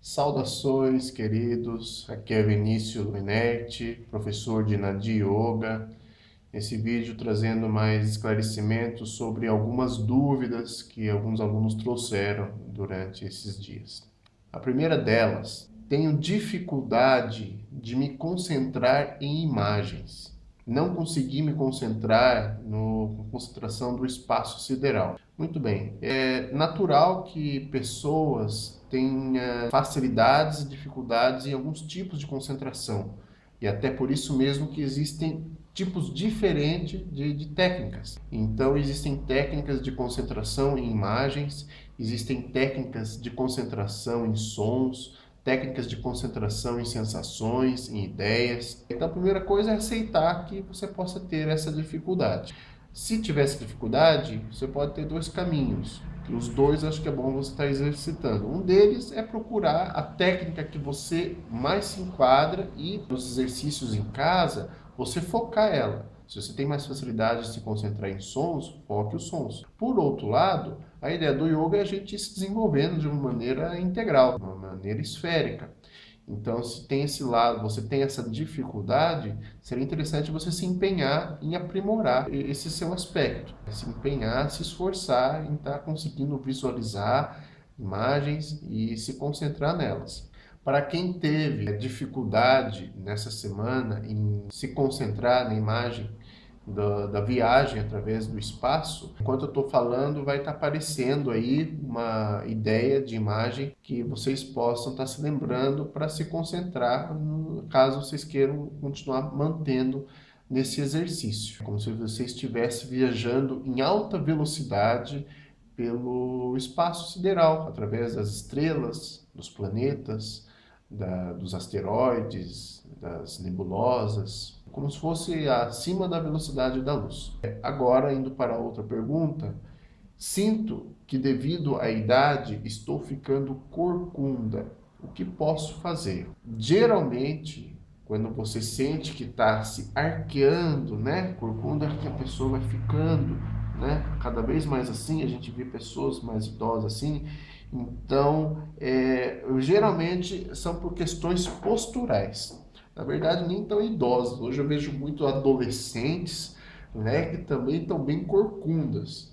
Saudações, queridos. Aqui é Vinícius Luinetti, professor de Nadi Yoga. Esse vídeo trazendo mais esclarecimentos sobre algumas dúvidas que alguns alunos trouxeram durante esses dias. A primeira delas, tenho dificuldade de me concentrar em imagens. Não consegui me concentrar na concentração do espaço sideral. Muito bem, é natural que pessoas tenham facilidades e dificuldades em alguns tipos de concentração. E até por isso mesmo que existem tipos diferentes de, de, técnicas. Então existem técnicas de concentração em imagens, existem técnicas de concentração em sons, técnicas de concentração em sensações, em ideias. Então a primeira coisa é aceitar que você possa ter essa dificuldade. Se tivesse dificuldade, você pode ter dois caminhos. Os dois acho que é bom você estar exercitando. Um deles é procurar a técnica que você mais se enquadra e nos exercícios em casa, você focar ela. Se você tem mais facilidade de se concentrar em sons, foque os sons. Por outro lado, a ideia do yoga é a gente se desenvolvendo de uma maneira integral, de uma maneira esférica. Então, se tem esse lado, você tem essa dificuldade, seria interessante você se empenhar em aprimorar esse seu aspecto. Se empenhar, se esforçar em estar conseguindo visualizar imagens e se concentrar nelas. Para quem teve dificuldade nessa semana em se concentrar na imagem, da, da, viagem através do espaço, enquanto eu estou falando, vai estar tá aparecendo aí uma ideia de imagem que vocês possam estar tá se lembrando para se concentrar, caso vocês queiram continuar mantendo nesse exercício. Como se você estivesse viajando em alta velocidade pelo espaço sideral, através das estrelas, dos planetas, da, dos asteroides, das nebulosas, como se fosse acima da velocidade da luz. Agora, indo para outra pergunta, sinto que devido à idade estou ficando corcunda. O que posso fazer? Geralmente, quando você sente que está se arqueando, né? Corcunda é que a pessoa vai ficando, né? Cada vez mais assim, a gente vê pessoas mais idosas assim, então, é, geralmente são por questões posturais. Na verdade, nem tão idosos. Hoje eu vejo muito adolescentes né, que também estão bem corcundas.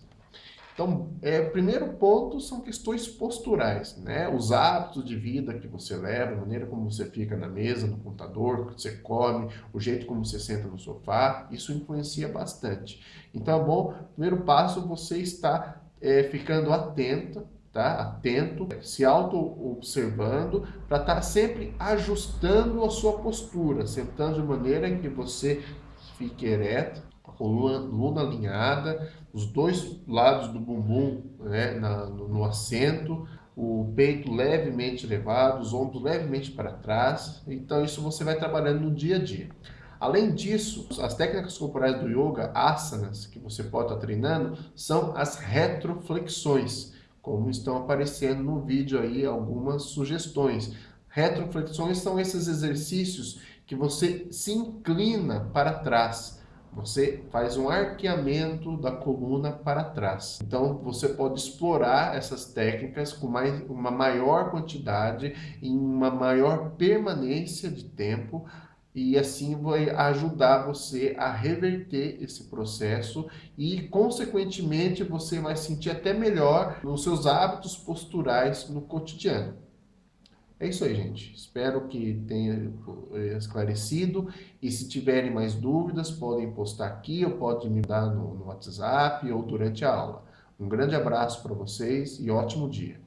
Então, é, primeiro ponto são questões posturais, né? Os hábitos de vida que você leva, a maneira como você fica na mesa, no computador, que você come, o jeito como você senta no sofá, isso influencia bastante. Então, é bom, primeiro passo, você está é, ficando atento tá? atento, se auto-observando, para estar tá sempre ajustando a sua postura, sentando de maneira que você fique ereto, a coluna alinhada, os dois lados do bumbum né, na, no, no assento, o peito levemente elevado, os ombros levemente para trás. Então isso você vai trabalhando no dia a dia. Além disso, as técnicas corporais do yoga, asanas, que você pode estar treinando, são as retroflexões como estão aparecendo no vídeo aí algumas sugestões. Retroflexões são esses exercícios que você se inclina para trás. Você faz um arqueamento da coluna para trás. Então, você pode explorar essas técnicas com mais, uma maior quantidade, em uma maior permanência de tempo, e assim vai ajudar você a reverter esse processo e, consequentemente, você vai sentir até melhor nos seus hábitos posturais no cotidiano. É isso aí, gente. Espero que tenha eh, esclarecido. E se tiverem mais dúvidas, podem postar aqui ou podem me dar no, no WhatsApp ou durante a aula. Um grande abraço para vocês e ótimo dia.